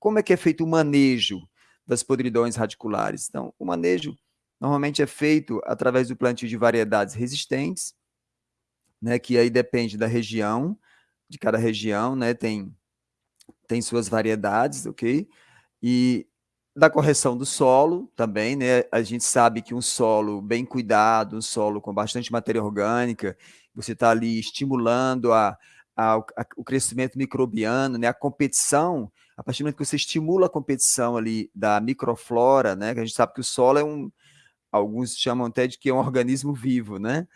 como é que é feito o manejo das podridões radiculares? Então, o manejo normalmente é feito através do plantio de variedades resistentes, né, que aí depende da região, de cada região, né, tem, tem suas variedades, ok? E da correção do solo também, né, a gente sabe que um solo bem cuidado, um solo com bastante matéria orgânica, você está ali estimulando a, a, a, o crescimento microbiano, né, a competição, a partir do momento que você estimula a competição ali da microflora, né, que a gente sabe que o solo é um, alguns chamam até de que é um organismo vivo, né,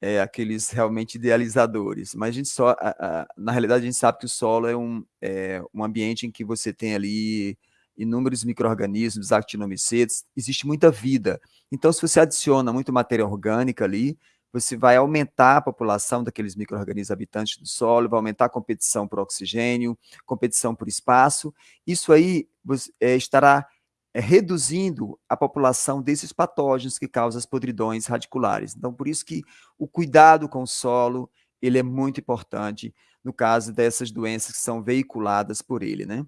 é, aqueles realmente idealizadores, mas a gente só, a, a, na realidade a gente sabe que o solo é um, é um ambiente em que você tem ali inúmeros micro-organismos, existe muita vida. Então, se você adiciona muito matéria orgânica ali, você vai aumentar a população daqueles micro-organismos habitantes do solo, vai aumentar a competição por oxigênio, competição por espaço, isso aí é, estará é, reduzindo a população desses patógenos que causam as podridões radiculares. Então, por isso que o cuidado com o solo, ele é muito importante no caso dessas doenças que são veiculadas por ele, né?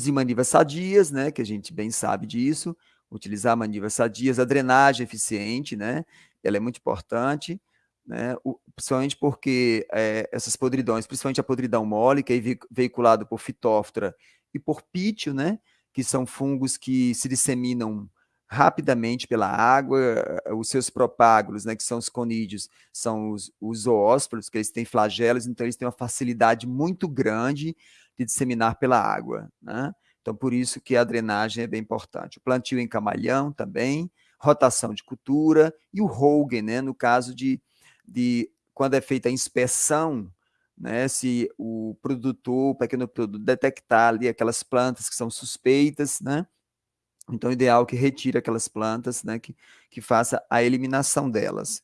De manivas sadias, né, que a gente bem sabe disso, utilizar manivas sadias, a drenagem eficiente, né, ela é muito importante, né, o, principalmente porque é, essas podridões, principalmente a podridão mole, que é veiculada por fitóftora e por pítio, né, que são fungos que se disseminam rapidamente pela água, eh, os seus propágulos, né, que são os conídeos, são os, os zoósporos, que eles têm flagelos, então eles têm uma facilidade muito grande de disseminar pela água. Né? Então, por isso que a drenagem é bem importante. O plantio em camalhão também, rotação de cultura e o Hogan, né, no caso de, de quando é feita a inspeção né, se o produtor, o pequeno produtor, detectar ali aquelas plantas que são suspeitas, né, então, o ideal é que retire aquelas plantas, né, que, que faça a eliminação delas.